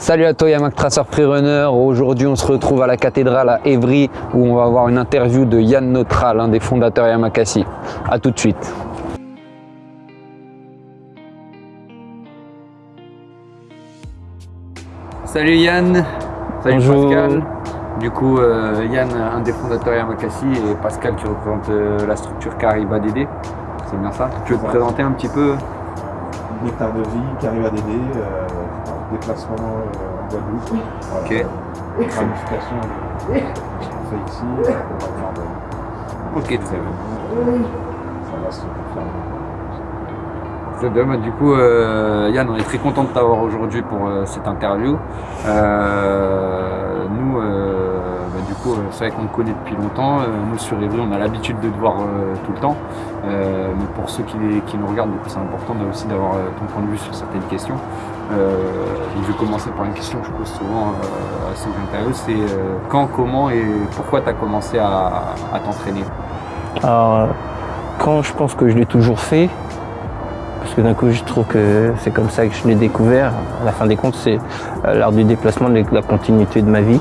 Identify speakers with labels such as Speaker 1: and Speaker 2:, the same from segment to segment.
Speaker 1: Salut à toi Yamak Tracer Freerunner, aujourd'hui on se retrouve à la cathédrale à Évry où on va avoir une interview de Yann Notra, l'un des fondateurs Yamakasi. A tout de suite. Salut Yann, salut
Speaker 2: Bonjour.
Speaker 1: Pascal. Du coup euh, Yann, un des fondateurs Yamakasi et Pascal qui représente euh, la structure Cariba DD. C'est bien ça? Tu veux te présenter un petit peu?
Speaker 3: Nectar de vie à DD, euh, déplacement euh, en Guadeloupe. Voilà.
Speaker 1: Ok.
Speaker 3: Ramification fait ici. euh, on va faire de-
Speaker 1: Ok, très bien.
Speaker 3: Ça va se confirmer.
Speaker 1: Très bien, bah, du coup, euh, Yann, on est très content de t'avoir aujourd'hui pour euh, cette interview. Euh, nous, euh, bah, du coup, euh, c'est vrai qu'on te connaît depuis longtemps. Euh, nous, sur Evry, on a l'habitude de te voir euh, tout le temps. Euh, mais pour ceux qui, qui nous regardent, c'est important de- aussi d'avoir euh, ton point de vue sur certaines questions. Euh, je vais commencer par une question que je pose souvent euh, à ceux que j'interviewe. C'est euh, quand, comment et pourquoi tu as commencé à, à t'entraîner?
Speaker 2: Alors, quand je pense que je l'ai toujours fait, parce que d'un coup je trouve que c'est comme ça que je l'ai découvert, à la fin des comptes, c'est l'art du déplacement, la continuité de ma vie.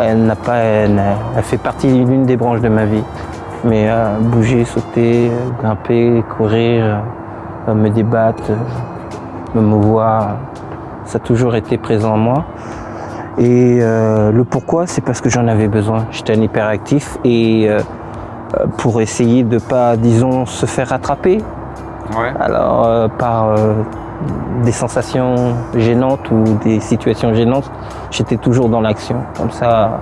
Speaker 2: Elle n'a pas, elle, fait partie d'une des branches de ma vie. Mais euh, bouger, sauter, grimper, courir, euh, me débattre, me mouvoir, ça a toujours été présent en moi. Et euh, le pourquoi, c'est parce que j'en avais besoin. J'étais un hyperactif et euh, euh, pour essayer de pas, disons, se faire rattraper
Speaker 1: Ouais.
Speaker 2: alors euh, par des sensations gênantes ou des situations gênantes, j'étais toujours dans l'action. Comme ça,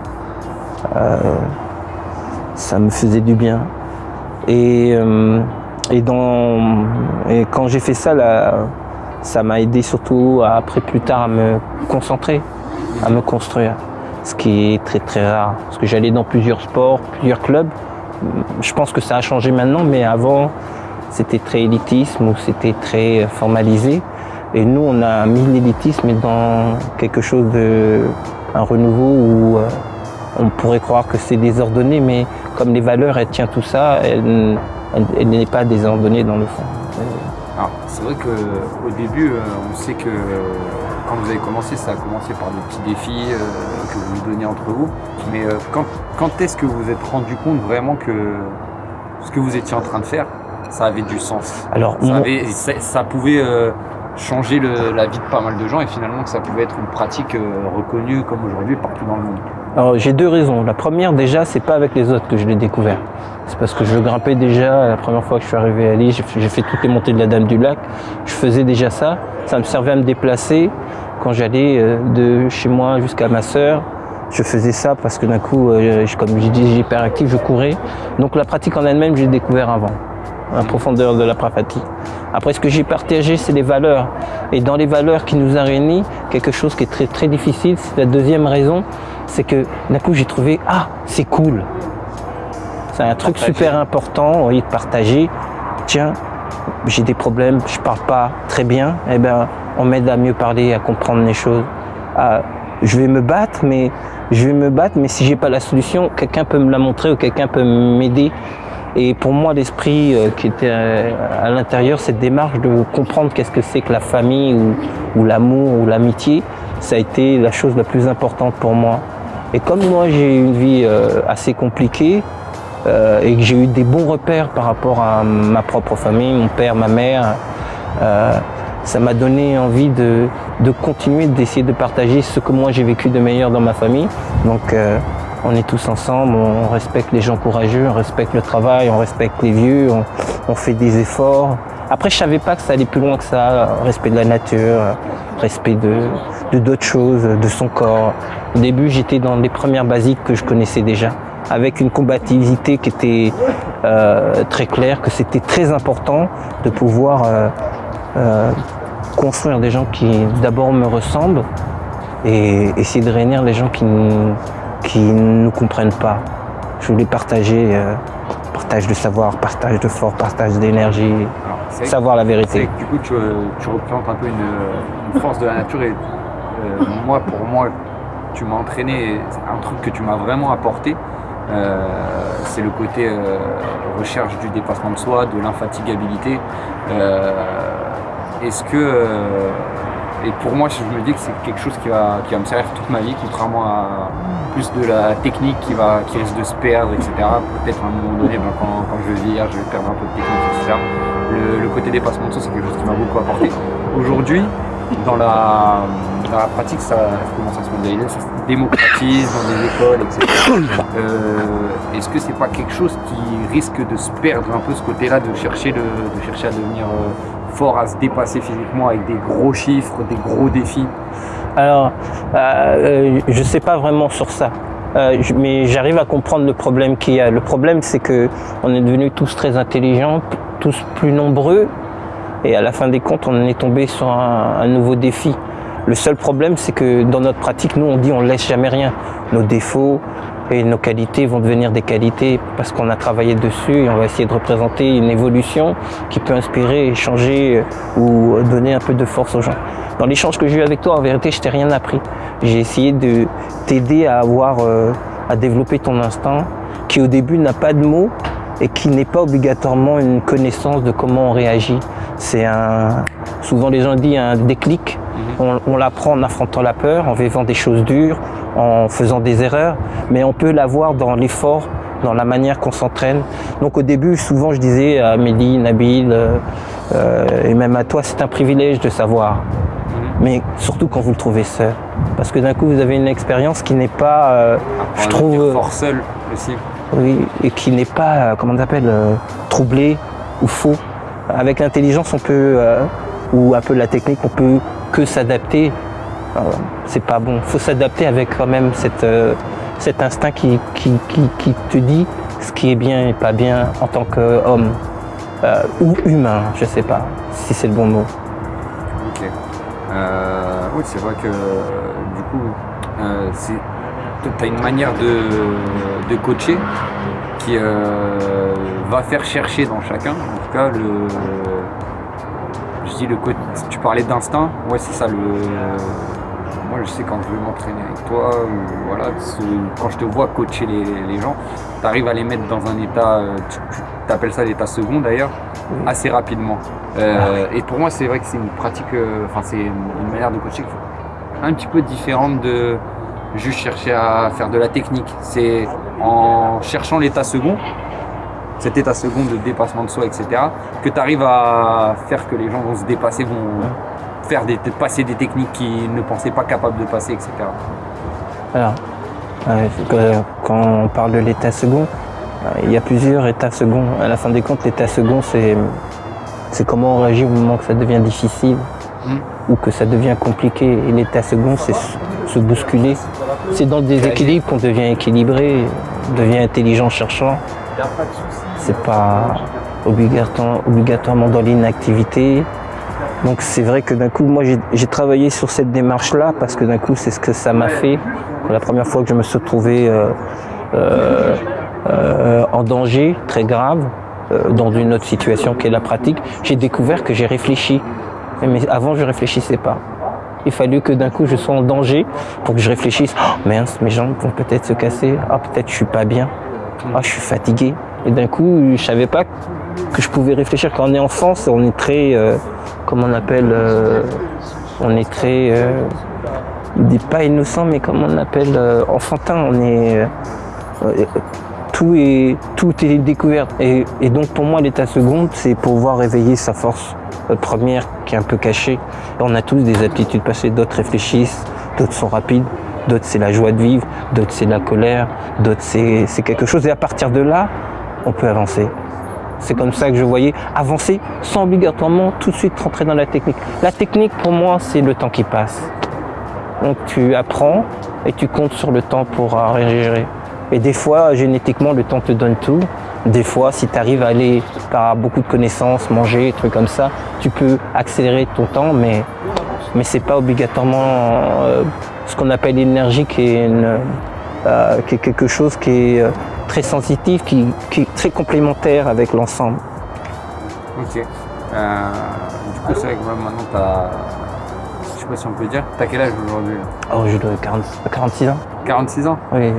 Speaker 2: ça me faisait du bien. Et, et, dans, et quand j'ai fait ça, là, ça m'a aidé surtout après plus tard à me concentrer, à me construire. Ce qui est très très rare. Parce que j'allais dans plusieurs sports, plusieurs clubs. Je pense que ça a changé maintenant, mais avant, c'était très élitisme ou c'était très formalisé. Et nous, on a mis l'élitisme dans quelque chose de un renouveau où euh, on pourrait croire que c'est désordonné, mais comme les valeurs, elles tiennent tout ça, elle, elle- elle n'est pas désordonnée dans le fond.
Speaker 1: Alors, c'est vrai qu'au début, euh, on sait que euh, quand vous avez commencé, ça a commencé par des petits défis euh, que vous vous donniez entre vous. Mais quand, quand est-ce que vous vous êtes rendu compte vraiment que ce que vous étiez en train de faire, ça avait du sens?
Speaker 2: Alors,
Speaker 1: Ça,
Speaker 2: moi-
Speaker 1: avait- ça, ça pouvait changer le- la vie de pas mal de gens et finalement que ça pouvait être une pratique reconnue comme aujourd'hui partout dans le monde.
Speaker 2: Alors j'ai deux raisons. La première déjà, c'est pas avec les autres que je l'ai découvert. C'est parce que je grimpais déjà la première fois que je suis arrivé à Lille, j'ai fait- toutes les montées de la Dame du Lac. Je faisais déjà ça. Ça me servait à me déplacer quand j'allais euh, de chez moi jusqu'à ma sœur. Je faisais ça parce que d'un coup, euh, comme je dis, hyper actif, je courais. Donc la pratique en elle-même, j'ai découvert avant, la profondeur de la pratique. Après, ce que j'ai partagé, c'est les valeurs. Et dans les valeurs qui nous a réunis, quelque chose qui est très très difficile, c'est la deuxième raison, c'est que d'un coup j'ai trouvé ah c'est cool. C'est un truc
Speaker 1: Partager.
Speaker 2: super important, de partager. Tiens, j'ai des problèmes, je parle pas très bien, eh ben on m'aide à mieux parler, à comprendre les choses. À- je vais me battre, mais je vais me battre, mais si j'ai pas la solution, quelqu'un peut me la montrer ou quelqu'un peut m'aider. Et pour moi, l'esprit euh, qui était euh, à l'intérieur, cette démarche de comprendre qu'est-ce que c'est que la famille ou l'amour ou l'amitié, ça a été la chose la plus importante pour moi. Et comme moi, j'ai eu une vie euh, assez compliquée euh, et que j'ai eu des bons repères par rapport à ma propre famille, mon père, ma mère, euh, ça m'a donné envie de, de continuer d'essayer de partager ce que moi j'ai vécu de meilleur dans ma famille. Donc on est tous ensemble, on respecte les gens courageux, on respecte le travail, on respecte les vieux, on fait des efforts. Après, je savais pas que ça allait plus loin que ça. Respect de la nature, respect de d'autres choses, de son corps. Au début, j'étais dans les premières basiques que je connaissais déjà, avec une combativité qui était euh, très claire, que c'était très important de pouvoir euh, euh, construire des gens qui d'abord me ressemblent et essayer de réunir les gens qui n- qui ne nous comprennent pas. Je voulais partager, euh, partage de savoir, partage de force, partage d'énergie, Savoir la vérité.
Speaker 1: que du coup, tu, tu représentes un peu une, une force de la nature et euh, moi, pour moi, tu m'as entraîné, un truc que tu m'as vraiment apporté, euh, c'est le côté euh, recherche du dépassement de soi, de l'infatigabilité. Est-ce que, et pour moi, je me dis que c'est quelque chose qui va, qui va me servir toute ma vie, contrairement à plus de la technique qui, va, qui risque de se perdre, etc. Peut-être à un moment donné, ben, quand, quand, je vais vieillir, je vais perdre un peu de technique, etc. Le, côté dépassement de soi, c'est quelque chose qui m'a beaucoup apporté. Aujourd'hui, dans la, pratique, ça commence à se modéliser, ça se démocratise dans des écoles, etc. Euh, Est-ce que c'est pas quelque chose qui risque de se perdre un peu ce côté-là, de chercher, de chercher à devenir euh, fort, à se dépasser physiquement avec des gros chiffres, des gros défis?
Speaker 2: Alors, euh, je sais pas vraiment sur ça. Euh, mais j'arrive à comprendre le problème qu'il y a. Le problème, c'est que on est devenus tous très intelligents, tous plus nombreux, et à la fin des comptes, on est tombé sur un, nouveau défi. Le seul problème, c'est que dans notre pratique, nous, on dit on laisse jamais rien. Nos défauts et nos qualités vont devenir des qualités parce qu'on a travaillé dessus et on va essayer de représenter une évolution qui peut inspirer, changer ou donner un peu de force aux gens. Dans l'échange que j'ai eu avec toi, en vérité, je t'ai rien appris. J'ai essayé de t'aider à avoir, euh, à développer ton instinct qui au début n'a pas de mots et qui n'est pas obligatoirement une connaissance de comment on réagit. C'est un, souvent les gens disent un déclic. On, on l'apprend en affrontant la peur, en vivant des choses dures, en faisant des erreurs, mais on peut l'avoir dans l'effort, dans la manière qu'on s'entraîne. Donc au début, souvent je disais à Amélie, Nabil euh, euh, et même à toi, c'est un privilège de savoir. Mais surtout quand vous le trouvez seul. Parce que d'un coup, vous avez une expérience qui n'est pas, euh, je trouve,
Speaker 1: fort seul aussi.
Speaker 2: Oui, et qui n'est pas, euh, comment on appelle, euh, troublé ou faux. Avec l'intelligence, on peut, euh, ou un peu la technique, on peut que s'adapter. C'est pas bon. faut s'adapter avec quand même cette, cet instinct qui, qui, qui, qui te dit ce qui est bien et pas bien en tant qu'homme. Ou humain, je sais pas si c'est le bon mot.
Speaker 1: Ok. Euh, oui, c'est vrai que du coup, c'est tu as une manière de, de coacher qui euh, va faire chercher dans chacun, en tout cas, le. Je dis le côté. Tu parlais d'instinct, ouais, c'est ça le. Moi, je sais quand je veux m'entraîner avec toi, ou voilà, quand je te vois coacher les, les gens, tu arrives à les mettre dans un état, euh, tu appelles ça l'état second d'ailleurs, assez rapidement. Euh, Et pour moi, c'est vrai que c'est une pratique, euh, enfin, c'est une manière de coacher un petit peu différente de juste chercher à faire de la technique. C'est en cherchant l'état second, cet état second de dépassement de soi, etc., que tu arrives à faire que les gens vont se dépasser, vont faire des, passer des techniques qu'ils ne pensaient pas capables de passer, etc.
Speaker 2: Alors, euh, que- quand on parle de l'état second, euh, il y a plusieurs états seconds. À la fin des comptes, l'état second, c'est comment on réagit au moment que ça devient difficile
Speaker 1: Mm.
Speaker 2: ou que ça devient compliqué. Et l'état second, c'est se bousculer. C'est dans le déséquilibre qu'on devient équilibré, on devient intelligent cherchant. C'est pas obligatoire- obligatoirement dans l'inactivité. Donc c'est vrai que d'un coup, moi j'ai- travaillé sur cette démarche-là parce que d'un coup c'est ce que ça m'a fait. La première fois que je me suis retrouvé euh, euh, euh, en danger très grave, dans une autre situation qui est la pratique, j'ai découvert que j'ai réfléchi. Mais avant je réfléchissais pas. Il fallu que d'un coup je sois en danger pour que je réfléchisse. Oh, mince, mes jambes vont peut-être se casser. Ah peut-être je suis pas bien. Ah je suis fatigué. Et d'un coup je savais pas que je pouvais réfléchir. Quand on est enfant, on est très, euh, comment on appelle, euh, on est très, euh, je dis pas innocent, mais comment on appelle, euh, enfantin. On est, euh, euh, tout est, tout est découvert. Et, et donc pour moi, l'état second, c'est pouvoir réveiller sa force euh, première qui est un peu cachée. On a tous des aptitudes passées. D'autres réfléchissent, d'autres sont rapides. D'autres c'est la joie de vivre, d'autres c'est la colère, d'autres c'est quelque chose. Et à partir de là, on peut avancer. C'est comme ça que je voyais avancer sans obligatoirement tout de suite rentrer dans la technique. La technique, pour moi, c'est le temps qui passe. Donc tu apprends et tu comptes sur le temps pour euh, réagir. Et des fois, génétiquement, le temps te donne tout. Des fois, si tu arrives à aller par beaucoup de connaissances, manger, trucs comme ça, tu peux accélérer ton temps, mais, mais c'est pas obligatoirement euh, ce qu'on appelle l'énergie qui est, une, euh, qui est quelque chose qui est euh, très sensitif, qui, qui est très complémentaire avec l'ensemble.
Speaker 1: Ok. Euh, du coup, c'est vrai que maintenant, t'as. Je sais pas si on peut dire. T'as quel âge aujourd'hui
Speaker 2: Oh, 40 46 ans
Speaker 1: 46 ans?
Speaker 2: Oui.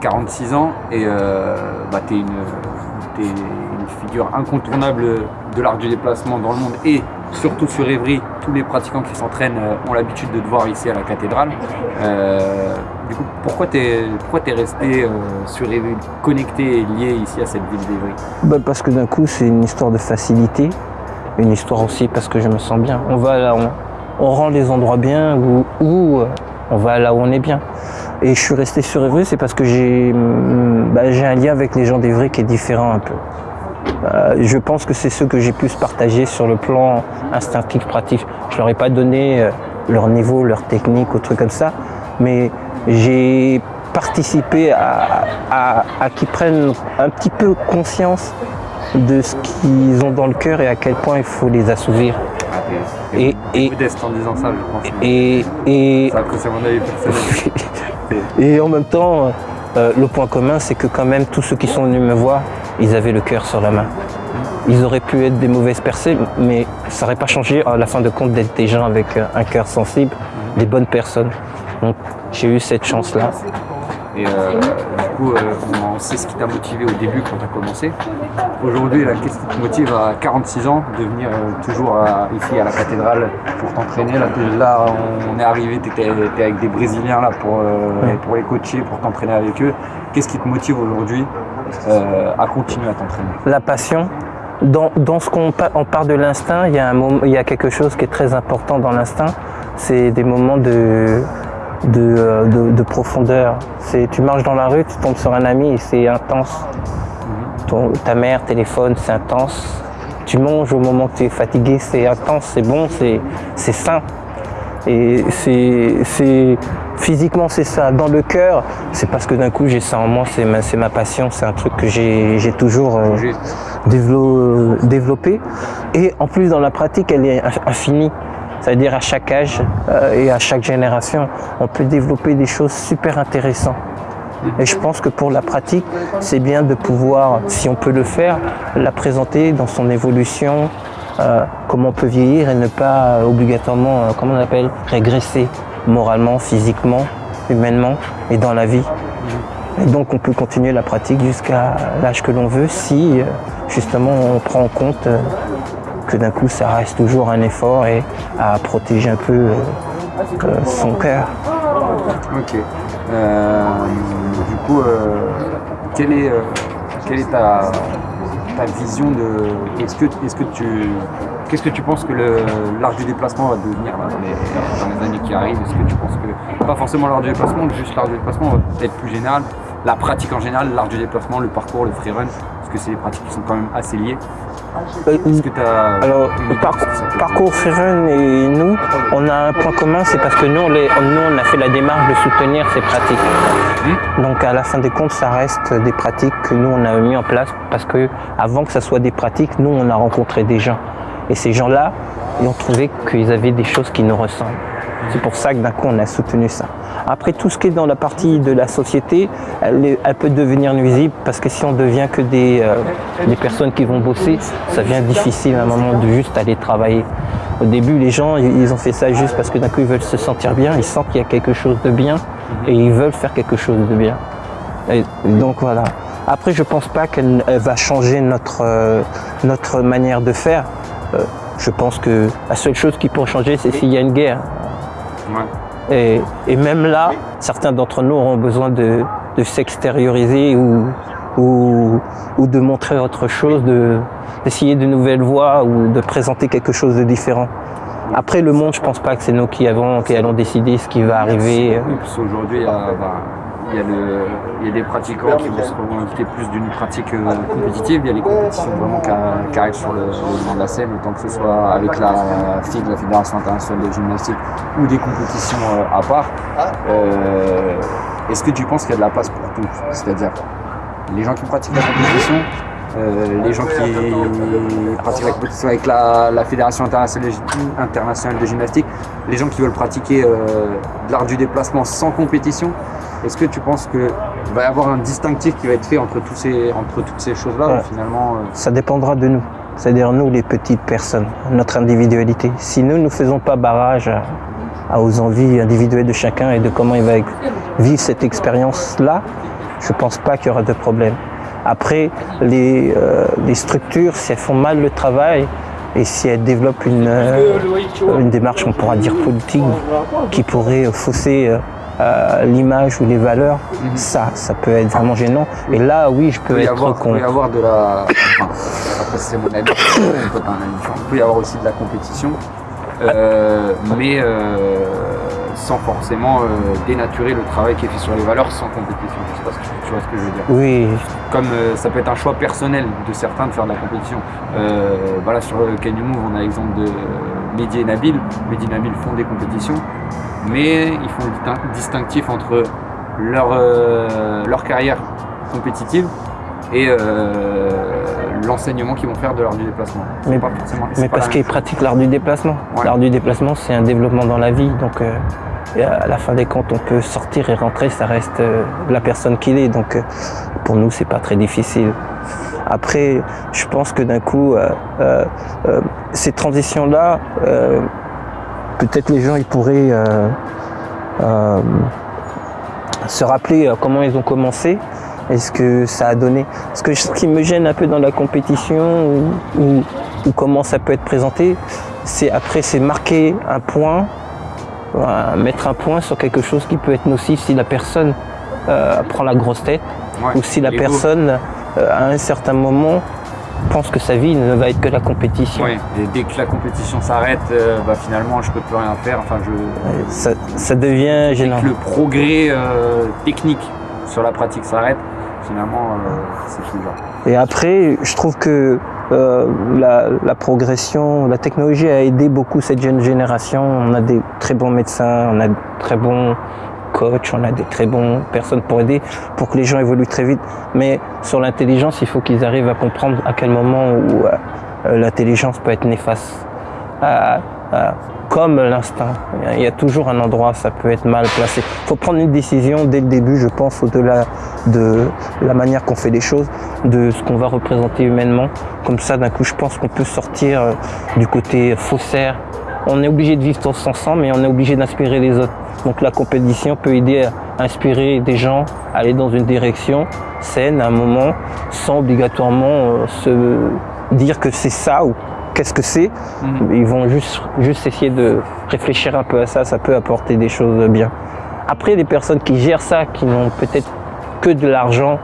Speaker 1: 46 ans et euh, bah, une, t'es une figure incontournable de l'art du déplacement dans le monde et surtout sur Évry, tous les pratiquants qui s'entraînent ont l'habitude de te voir ici à la cathédrale. du coup, pourquoi tu es, es, resté sur connecté et lié ici à cette ville d'Évry
Speaker 2: bah Parce que d'un coup, c'est une histoire de facilité, une histoire aussi parce que je me sens bien. On va là, on, on rend les endroits bien ou, on va là où on est bien. Et je suis resté sur Évry, c'est parce que j'ai mm, bah, un lien avec les gens d'Évry qui est différent un peu. Euh, je pense que c'est ceux que j'ai pu partager sur le plan instinctif, pratique. Je leur ai pas donné euh, leur niveau, leur technique ou trucs comme ça, mais j'ai participé à, à qu'ils prennent un petit peu conscience de ce qu'ils ont dans le cœur et à quel point il faut les assouvir.
Speaker 1: Et, et, modeste en disant ça, je pense.
Speaker 2: Et, et,
Speaker 1: ça,
Speaker 2: et en même temps, euh, le point commun, c'est que quand même, tous ceux qui sont venus me voir, ils avaient le cœur sur la main. Ils auraient pu être des mauvaises personnes, mais ça n'aurait pas changé à la fin de compte d'être des gens avec euh, un cœur sensible, des bonnes personnes. Donc j'ai eu cette chance-là.
Speaker 1: Euh, coup, euh, on sait ce qui t'a motivé au début quand tu as commencé. Aujourd'hui, qu'est-ce qui te motive à 46 ans de venir euh, toujours ici à la cathédrale pour t'entraîner? Là, on est arrivé, tu étais, avec des Brésiliens là pour, pour les coacher, pour t'entraîner avec eux. Qu'est-ce qui te motive aujourd'hui à continuer à t'entraîner?
Speaker 2: La passion. Dans, dans ce qu'on on parle de l'instinct, il, il y a quelque chose qui est très important dans l'instinct, c'est des moments de, euh, de, de, profondeur. Tu marches dans la rue, tu tombes sur un ami et c'est intense. ta mère téléphone, c'est intense. Tu manges au moment où tu es fatigué, c'est intense, c'est bon, c'est sain. Et c'est physiquement c'est ça. Dans le cœur, c'est parce que d'un coup j'ai ça en moi, c'est ma, ma, passion, c'est un truc que j'ai toujours euh, développé. Et en plus dans la pratique, elle est infinie. C'est-à-dire à chaque âge euh, et à chaque génération, on peut développer des choses super intéressantes. Et je pense que pour la pratique, c'est bien de pouvoir, si on peut le faire, la présenter dans son évolution, euh, comment on peut vieillir et ne pas obligatoirement, euh, comment on appelle, régresser moralement, physiquement, humainement et dans la vie. Et donc on peut continuer la pratique jusqu'à l'âge que l'on veut si justement on prend en compte que d'un coup ça reste toujours un effort et à protéger un peu euh, son cœur.
Speaker 1: Ok. Euh, du coup, euh, quelle est, quelle est ta, vision de. Est-ce que, tu. Qu'est-ce que tu penses que l'art du déplacement va devenir dans, les, années qui arrivent? Est-ce que tu penses que, pas forcément l'art du déplacement, juste l'art du déplacement va être plus général, la pratique en général, l'art du déplacement, le parcours, le freerun, parce que c'est des pratiques qui sont quand même assez liées.
Speaker 2: Alors, parcours Freerun et nous, on a un point commun, c'est parce que nous on, nous, on a fait la démarche de soutenir ces pratiques. Hmm. Donc, à la fin des comptes, ça reste des pratiques que nous, on a mis en place parce que avant que ça soit des pratiques, nous, on a rencontré des gens. Et ces gens-là, ils ont trouvé qu'ils avaient des choses qui nous ressemblent. C'est pour ça que d'un coup, on a soutenu ça. Après, tout ce qui est dans la partie de la société, elle, peut devenir nuisible parce que si on devient que des, euh, des personnes qui vont bosser, ça devient difficile à un moment de juste aller travailler. Au début, les gens, ils ont fait ça juste parce que d'un coup, ils veulent se sentir bien, ils sentent qu'il y a quelque chose de bien et ils veulent faire quelque chose de bien. Donc voilà. Après, je pense pas qu'elle va changer notre, euh, notre manière de faire. Euh, je pense que la seule chose qui pourrait changer, c'est s'il y a une guerre. Et, même là, certains d'entre nous auront besoin de, s'extérioriser ou, ou, de montrer autre chose, d'essayer de, nouvelles voies ou de présenter quelque chose de différent. Après, le monde, je pense pas que c'est nous qui, avons, qui allons décider ce qui va arriver.
Speaker 1: Aujourd'hui, bah, il y, a des pratiquants qui vont se revendiquer plus d'une pratique euh, compétitive. Il y a les compétitions vraiment qui, arrivent sur le, devant de la scène, autant que ce soit avec la FIG, la Fédération internationale de gymnastique, ou des compétitions euh, à part. Euh, est-ce que tu penses qu'il y a de la place pour tout C'est-à-dire les gens qui pratiquent la compétition, les gens qui pratiquent la avec la, Fédération internationale de gymnastique, les gens qui veulent pratiquer l'art du déplacement sans compétition, est-ce que tu penses qu'il va y avoir un distinctif qui va être fait entre, tous ces, entre toutes ces choses-là finalement
Speaker 2: euh, Ça dépendra de nous, c'est-à-dire nous les petites personnes, notre individualité. Si nous ne faisons pas barrage aux envies individuelles de chacun et de comment il va vivre cette expérience-là, je ne pense pas qu'il y aura de problème. Après, les, euh, les, structures, si elles font mal le travail, et si elle développe une, euh, une démarche, on pourra dire politique, qui pourrait fausser euh, l'image ou les valeurs, ça, ça peut être vraiment gênant. Et là, oui, je
Speaker 1: Il
Speaker 2: peux
Speaker 1: peut y
Speaker 2: être
Speaker 1: avoir, peut y
Speaker 2: contre.
Speaker 1: avoir de la. Après, c'est mon avis. Il peut y avoir aussi de la compétition, mais sans forcément euh, dénaturer le travail qui est fait sur les valeurs sans compétition. Je sais pas si tu vois ce que je veux dire?
Speaker 2: Oui,
Speaker 1: Comme euh, ça peut être un choix personnel de certains de faire de la compétition. Euh, voilà, sur le Can You Move, on a l'exemple de Mehdi et Nabil. Mehdi et Nabil font des compétitions, mais ils font le distin- distinctif entre leur, leur carrière compétitive et euh, l'enseignement qu'ils vont faire de l'art du déplacement.
Speaker 2: Mais-
Speaker 1: pas forcément-
Speaker 2: mais parce qu'ils pratiquent l'art du déplacement.
Speaker 1: Ouais.
Speaker 2: L'art du déplacement, c'est un développement dans la vie. Donc, euh, et à la fin des comptes, on peut sortir et rentrer, ça reste euh, la personne qu'il est. Donc, euh, pour nous, c'est pas très difficile. Après, je pense que d'un coup, euh, ces transitions-là, peut-être les gens, ils pourraient se rappeler comment ils ont commencé et ce que ça a donné. Que ce qui me gêne un peu dans la compétition ou, ou- ou comment ça peut être présenté, c'est après c'est marquer un point, euh, mettre un point sur quelque chose qui peut être nocif si la personne euh, prend la grosse tête
Speaker 1: Ouais.
Speaker 2: ou si la personne euh, à un certain moment pense que sa vie ne va être que la compétition.
Speaker 1: Et dès que la compétition s'arrête, euh, bah, finalement, je peux plus rien faire. Enfin, je,
Speaker 2: Ça, ça devient
Speaker 1: Dès
Speaker 2: gênant.
Speaker 1: que le progrès technique sur la pratique s'arrête, finalement, c'est plus dur.
Speaker 2: Et après, je trouve que euh, la, progression, la technologie a aidé beaucoup cette jeune génération. On a des très bons médecins, on a de très bons coachs, on a des très bonnes personnes pour aider, pour que les gens évoluent très vite. Mais sur l'intelligence, il faut qu'ils arrivent à comprendre à quel moment où euh, l'intelligence peut être néfaste. Comme l'instinct. Il y a toujours un endroit, ça peut être mal placé. Il faut prendre une décision dès le début, je pense, au-delà de la manière qu'on fait les choses, de ce qu'on va représenter humainement. Comme ça, d'un coup, je pense qu'on peut sortir euh, du côté faussaire. On est obligé de vivre tous ensemble, mais on est obligé d'inspirer les autres. Donc la compétition peut aider à inspirer des gens à aller dans une direction saine à un moment, sans obligatoirement euh, se dire que c'est ça ou qu'est-ce que c'est. Ils vont juste, juste essayer de réfléchir un peu à ça, ça peut apporter des choses bien. Après, les personnes qui gèrent ça, qui n'ont peut-être que de l'argent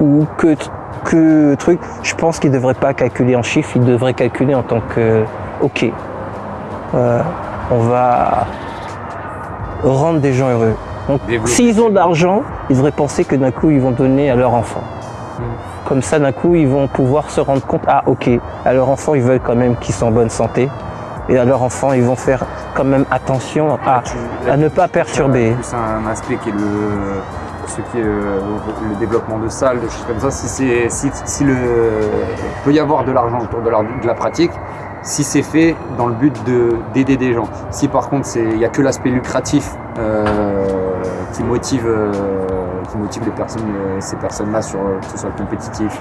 Speaker 2: ou que, que truc, je pense qu'ils ne devraient pas calculer en chiffres, ils devraient calculer en tant que, ok, euh, on va rendre des gens heureux. Donc, s'ils ont de l'argent, ils devraient penser que d'un coup, ils vont donner à leur enfant. Comme ça, d'un coup, ils vont pouvoir se rendre compte, ah ok, à leur enfant, ils veulent quand même qu'ils soient en bonne santé. Et à leur enfant, ils vont faire quand même attention à, à ne pas perturber.
Speaker 1: plus un aspect qui est le, ce qui est euh, le développement de salles, des choses comme ça. Si, c'est, si, si le, il peut y avoir de l'argent autour de la, de la pratique, si c'est fait dans le but de, d'aider des gens. Si par contre c'est- il n'y a que l'aspect lucratif euh, qui motive, euh, qui motive les personnes, euh, ces personnes-là sur euh, que ce soit compétitif,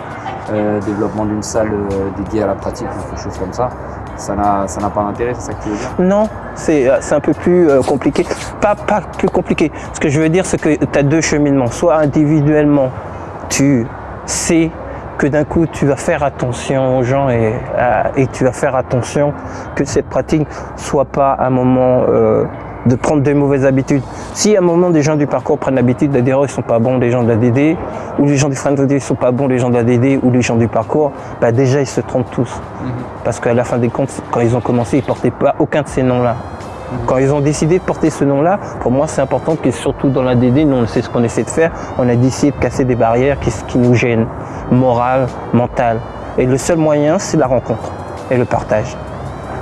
Speaker 1: euh, développement d'une salle dédiée à la pratique ou quelque chose comme ça, ça n'a, pas d'intérêt, c'est ça que tu veux dire?
Speaker 2: Non, c'est un peu plus compliqué. Pas, pas compliqué. Ce que je veux dire, c'est que tu as deux cheminements. Soit individuellement, tu sais que d'un coup, tu vas faire attention aux gens et, et tu vas faire attention que cette pratique soit pas un moment de prendre de mauvaises habitudes. Si à un moment, des gens du parcours prennent l'habitude de dire oh, ils sont pas bons, les gens de la DD, ou les gens du friend ils sont pas bons, les gens de la DD, ou les gens du parcours, bah déjà, ils se trompent tous. Parce qu'à la fin des comptes, quand ils ont commencé, ils portaient pas aucun de ces noms-là. Quand ils ont décidé de porter ce nom-là, pour moi, c'est important que surtout dans la DD, nous, on sait ce qu'on essaie de faire. On a décidé de casser des barrières qui, qui nous gênent, morales, mentales. Et le seul moyen, c'est la rencontre et le partage.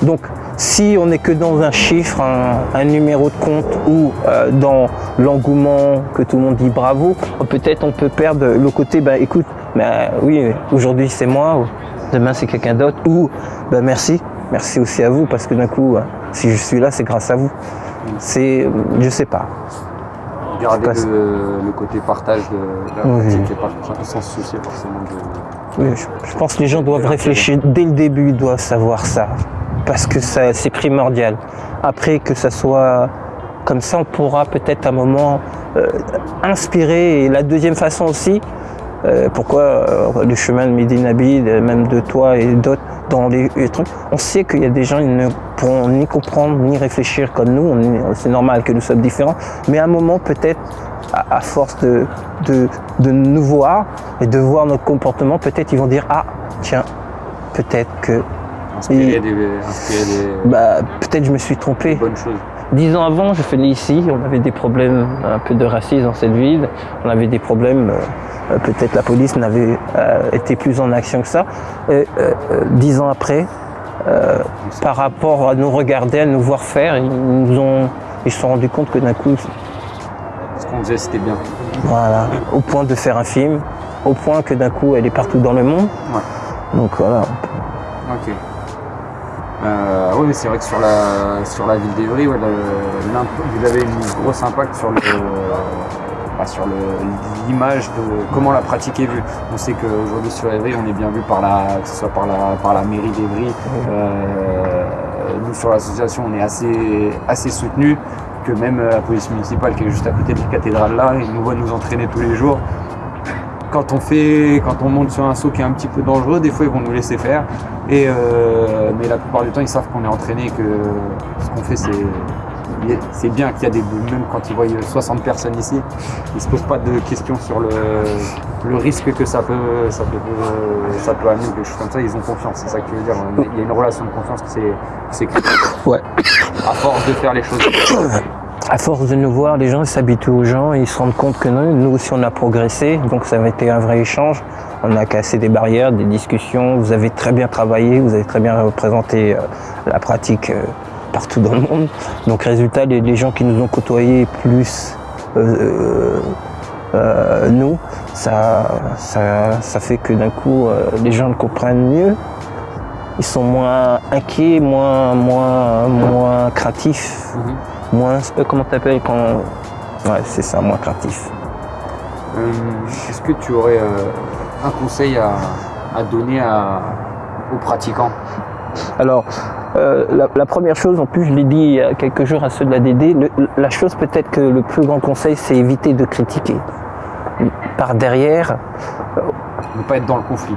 Speaker 2: Donc, si on n'est que dans un chiffre, un, un numéro de compte ou euh, dans l'engouement que tout le monde dit bravo, peut-être on peut perdre le côté, bah écoute, bah, oui, aujourd'hui c'est moi, ou demain c'est quelqu'un d'autre, ou bah, merci, merci aussi à vous, parce que d'un coup, hein, si je suis là, c'est grâce à vous. C'est, je sais pas.
Speaker 1: Garder
Speaker 2: Je sais pas
Speaker 1: le, le côté partage de, la
Speaker 2: Oui.
Speaker 1: pas sans se soucier forcément de.
Speaker 2: Oui, je, je pense que les gens doivent réfléchir dès le début, ils doivent savoir ça, parce que c'est primordial. Après, que ça soit comme ça, on pourra peut-être un moment euh, inspirer. Et la deuxième façon aussi, euh, pourquoi euh, le chemin de Médinabil, même de toi et d'autres, dans les, les trucs, on sait qu'il y a des gens qui ne pourront ni comprendre ni réfléchir comme nous, c'est normal que nous sommes différents, mais à un moment peut-être, à, à force de, de, de nous voir et de voir notre comportement, peut-être ils vont dire, ah tiens, peut-être que,
Speaker 1: Des, des
Speaker 2: bah, peut-être je me suis trompé.
Speaker 1: bonnes choses.
Speaker 2: Dix ans avant, je venais ici, on avait des problèmes, un peu de racisme dans cette ville, on avait des problèmes, euh, peut-être la police n'avait euh, été plus en action que ça. Et, euh, dix ans après, par rapport à nous regarder, à nous voir faire, ils nous ont, ils se sont rendus compte que d'un coup,
Speaker 1: Ce qu'on faisait, c'était bien.
Speaker 2: voilà, au point de faire un film, au point que d'un coup, elle est partout dans le monde.
Speaker 1: Ouais.
Speaker 2: Donc voilà.
Speaker 1: Ok. Euh, oui, mais c'est vrai que sur la, sur la ville d'Evry, vous avez une grosse impact sur le, bah, sur l'image de comment la pratique est vue. On sait qu'aujourd'hui sur Evry, on est bien vu par la, que ce soit par la, par la mairie d'Evry. Euh, nous sur l'association, on est assez, assez soutenu que même euh, la police municipale qui est juste à côté de la cathédrale là, ils nous voient nous entraîner tous les jours. Quand on fait, quand on monte sur un saut qui est un petit peu dangereux, des fois ils vont nous laisser faire. Et euh, mais la plupart du temps, ils savent qu'on est entraîné, que ce qu'on fait, c'est c'est bien qu'il y a des même quand ils voient 60 personnes ici, ils se posent pas de questions sur le, le risque que ça peut ça peut ça peut amener ou quelque chose comme ça. Ils ont confiance, c'est ça que tu veux dire. Il y a une relation de confiance qui s'est créée
Speaker 2: Ouais.
Speaker 1: à force de faire les choses.
Speaker 2: À force de nous voir, les gens s'habituent aux gens ils se rendent compte que non, nous aussi on a progressé, donc ça avait été un vrai échange. On a cassé des barrières, des discussions, vous avez très bien travaillé, vous avez très bien représenté euh, la pratique euh, partout dans le monde. Donc résultat, les, gens qui nous ont côtoyés plus euh, nous, ça, fait que d'un coup les gens le comprennent mieux. Ils sont moins inquiets, moins, moins, moins
Speaker 1: Mhm.
Speaker 2: Moins euh, comment t'appelles quand ouais c'est ça moins craintif
Speaker 1: Euh, Est-ce que tu aurais euh, un conseil à, à donner à- aux pratiquants?
Speaker 2: Alors euh, la, la première chose en plus je l'ai dit il y a quelques jours à ceux de la DD le- la chose peut-être que le plus grand conseil c'est éviter de critiquer. Par derrière
Speaker 1: Ne pas être dans le conflit.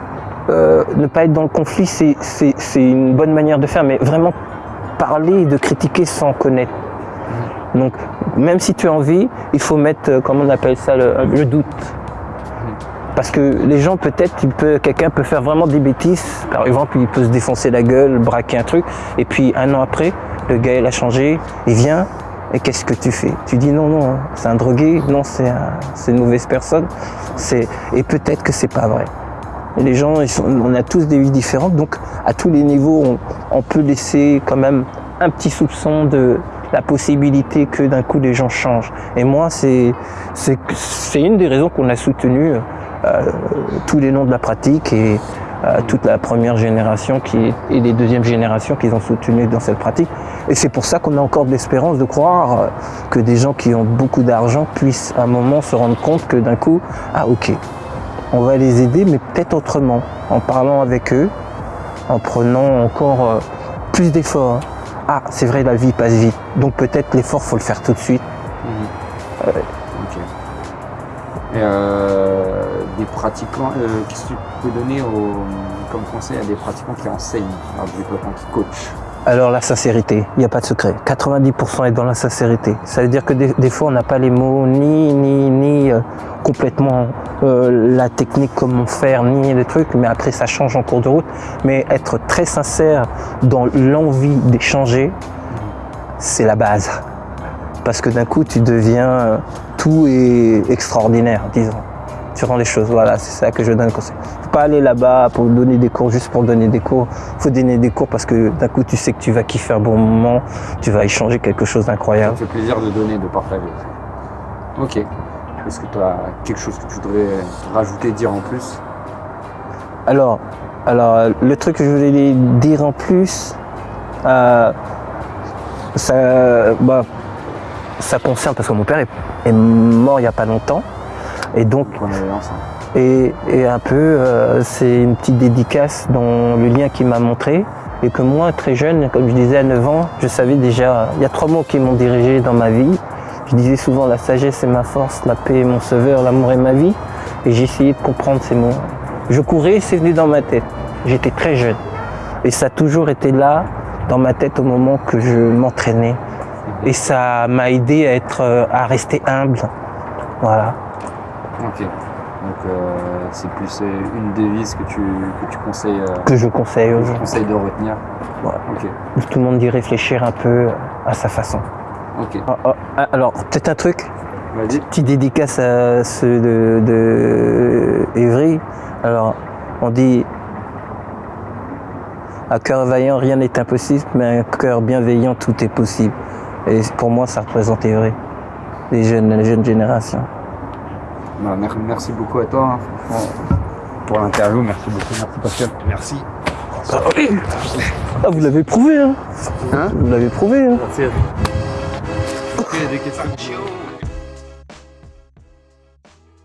Speaker 2: euh, ne pas être dans le conflit c'est une bonne manière de faire mais vraiment parler et de critiquer sans connaître donc même si tu as envie il faut mettre euh, comment on appelle ça le, doute Parce que les gens, peut-être, quelqu'un peut faire vraiment des bêtises. Par exemple, il peut se défoncer la gueule, braquer un truc. Et puis, un an après, le gars, il a changé. Il vient. Et qu'est-ce que tu fais? Tu dis non, non, c'est un drogué. Non, c'est un- c'est une mauvaise personne. Et peut-être que c'est pas vrai. Les gens, on a tous des vies différentes. Donc, à tous les niveaux, on peut laisser quand même un petit soupçon de la possibilité que d'un coup les gens changent. Et moi, c'est une des raisons qu'on a soutenu euh, tous les noms de la pratique et euh, toute la première génération qui, et les deuxièmes générations qu'ils ont soutenu dans cette pratique. Et c'est pour ça qu'on a encore de l'espérance de croire euh, que des gens qui ont beaucoup d'argent puissent à un moment se rendre compte que d'un coup, ah ok, on va les aider, mais peut-être autrement, en parlant avec eux, en prenant encore euh, plus d'efforts. Ah, c'est vrai, la vie passe vite, donc peut-être l'effort, faut le faire tout de suite.
Speaker 1: Mhm. Ok. Et euh, des pratiquants, euh, qu'est-ce que tu peux donner au- comme conseil à des pratiquants qui enseignent du développement, qui coachent
Speaker 2: Alors la sincérité, il n'y a pas de secret. 90% est dans la sincérité. Ça veut dire que des, fois on n'a pas les mots ni ni ni euh, complètement euh, la technique comment faire ni les trucs, mais après ça change en cours de route. Mais être très sincère dans l'envie d'échanger, c'est la base. Parce que d'un coup tu deviens euh, tout est extraordinaire, disons. Tu rends les choses, voilà, c'est ça que je donne conseil. Faut pas aller là-bas pour donner des cours juste pour donner des cours. Faut donner des cours parce que d'un coup tu sais que tu vas kiffer un bon moment, tu vas échanger quelque chose
Speaker 1: Ça
Speaker 2: d'incroyable.
Speaker 1: me fait plaisir de donner, de partager. Ok. Est-ce que tu as quelque chose que tu voudrais rajouter, dire en plus?
Speaker 2: Alors, alors le truc que je voulais dire en plus, euh, ça, bah, ça concerne parce que mon père est, est mort il n'y a pas longtemps. Et donc, et, et un peu, euh, c'est une petite dédicace dans le lien qu'il m'a montré. Et que moi, très jeune, comme je disais à 9 ans, je savais déjà, il y a trois mots qui m'ont dirigé dans ma vie. Je disais souvent la sagesse est ma force, la paix est mon sauveur, l'amour est ma vie. Et essayé de comprendre ces mots. Je courais, c'est venu dans ma tête. J'étais très jeune. Et ça a toujours été là, dans ma tête, au moment que je m'entraînais. Et ça m'a aidé à, être, euh, à rester humble. Voilà.
Speaker 1: Ok. Donc euh, c'est plus euh, une devise que tu, que tu conseilles, euh,
Speaker 2: Que je conseille aux
Speaker 1: que je
Speaker 2: gens.
Speaker 1: conseille de retenir. Ok.
Speaker 2: Tout le monde dit réfléchir un peu à sa façon.
Speaker 1: Ok.
Speaker 2: Ah, ah, ah, Alors, peut-être un truc?
Speaker 1: Vas-y.
Speaker 2: Petit dédicace à ceux de, de Évry. Alors, on dit à cœur vaillant, rien n'est impossible, mais un cœur bienveillant, tout est possible. Et pour moi, ça représente Évry, les jeunes, les jeunes générations.
Speaker 1: Bah, mer- merci beaucoup à toi, hein, franchement, pour l'interview. Merci beaucoup. Merci Pascal.
Speaker 3: Merci.
Speaker 2: Ah, vous l'avez prouvé, hein
Speaker 1: Hein?
Speaker 2: Vous l'avez prouvé, hein
Speaker 1: Merci. des questions